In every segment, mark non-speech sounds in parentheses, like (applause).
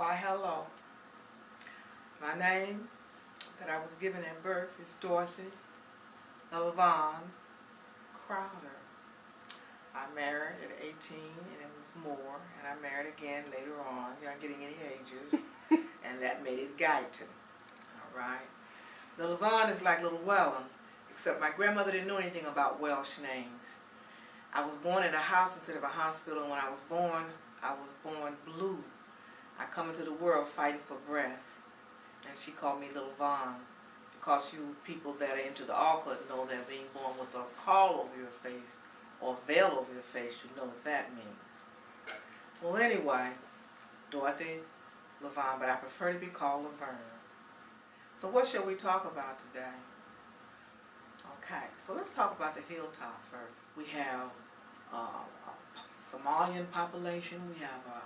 Why, hello. My name that I was given at birth is Dorothy Lavon Crowder. I married at 18 and it was more, and I married again later on. You're not getting any ages, (laughs) and that made it Guyton. All right. The Lavon is like Little Wellham, except my grandmother didn't know anything about Welsh names. I was born in a house instead of a hospital, and when I was born, I was born blue. Come into the world fighting for breath, and she called me Little Vaughn. Because you people that are into the occult know that being born with a caul over your face or veil over your face, you know what that means. Well, anyway, Dorothy Lavon, but I prefer to be called Laverne. So what shall we talk about today? Okay, so let's talk about the hilltop first. We have uh, a Somalian population, we have a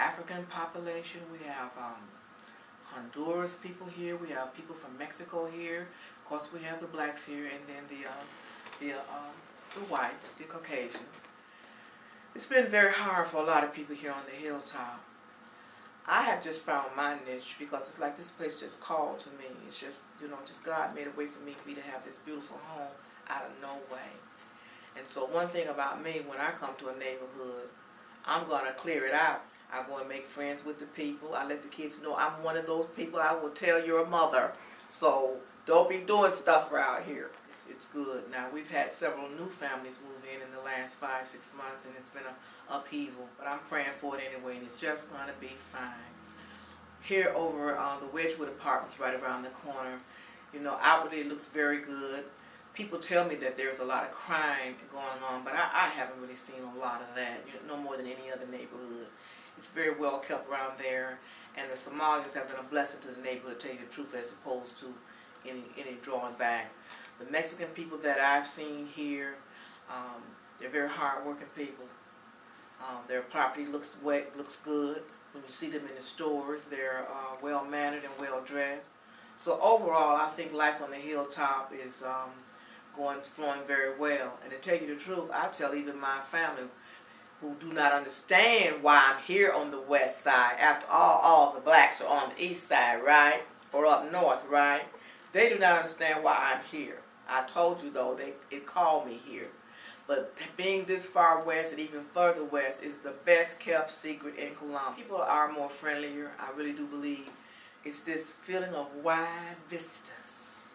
African population, we have um, Honduras people here, we have people from Mexico here, of course we have the blacks here, and then the, uh, the, uh, the whites, the Caucasians. It's been very hard for a lot of people here on the hilltop. I have just found my niche because it's like this place just called to me. It's just, you know, just God made a way for me, me to have this beautiful home out of no way. And so one thing about me, when I come to a neighborhood, I'm going to clear it out. I go and make friends with the people. I let the kids know I'm one of those people I will tell your mother. So don't be doing stuff around here. It's, it's good. Now we've had several new families move in in the last five, six months and it's been a upheaval, but I'm praying for it anyway, and it's just going to be fine. Here over uh, the Wedgewood Apartments right around the corner, you know, outwardly it looks very good. People tell me that there's a lot of crime going on, but I, I haven't really seen a lot of that, you know, no more than any other neighborhood. It's very well kept around there, and the Somalis have been a blessing to the neighborhood, to tell you the truth, as opposed to any, any drawing back. The Mexican people that I've seen here, um, they're very hard-working people. Um, their property looks wet, looks good. When you see them in the stores, they're uh, well mannered and well dressed. So overall, I think life on the hilltop is um, going flowing very well. And to tell you the truth, I tell even my family who do not understand why I'm here on the west side. After all, all the blacks are on the east side, right? Or up north, right? They do not understand why I'm here. I told you though, they it called me here. But being this far west and even further west is the best kept secret in Columbus. People are more friendlier, I really do believe. It's this feeling of wide vistas.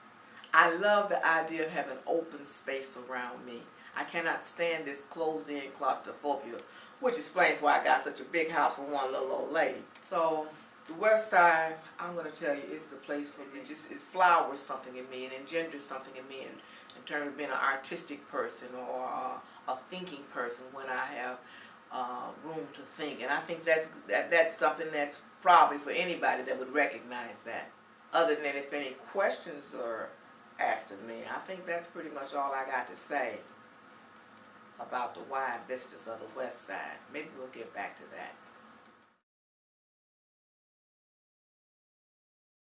I love the idea of having open space around me. I cannot stand this closed-in claustrophobia, which explains why I got such a big house for one little old lady. So the west side, I'm going to tell you, is the place for me. Just It flowers something in me and engenders something in me. in terms of being an artistic person or a, a thinking person when I have uh, room to think. And I think that's that, that's something that's probably for anybody that would recognize that. Other than if any questions are asked of me, I think that's pretty much all I got to say about the wide vistas of the west side. Maybe we'll get back to that.